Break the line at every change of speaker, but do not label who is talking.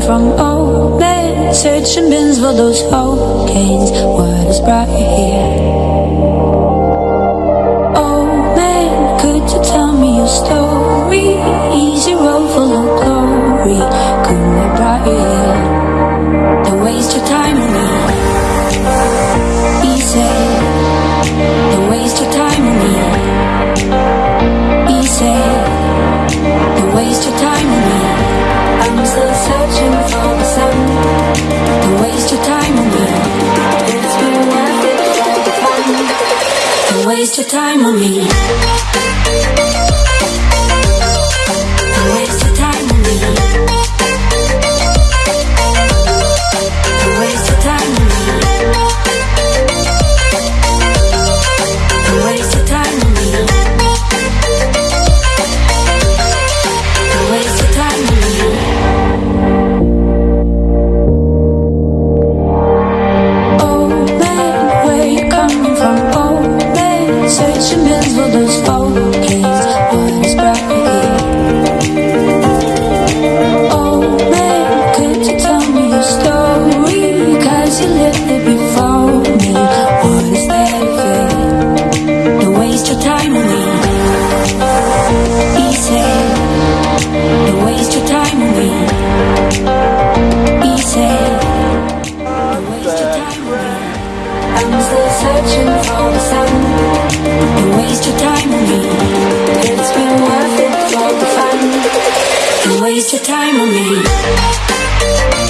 from old men Searching bins for those old gains What brought you here? Old man, could you tell me your story? Easy road full of glory Couldn't brought you here Don't waste your waste your time on me searching for the sun. Don't waste your time on me. It's been worth it for the fun. Waste your time on me.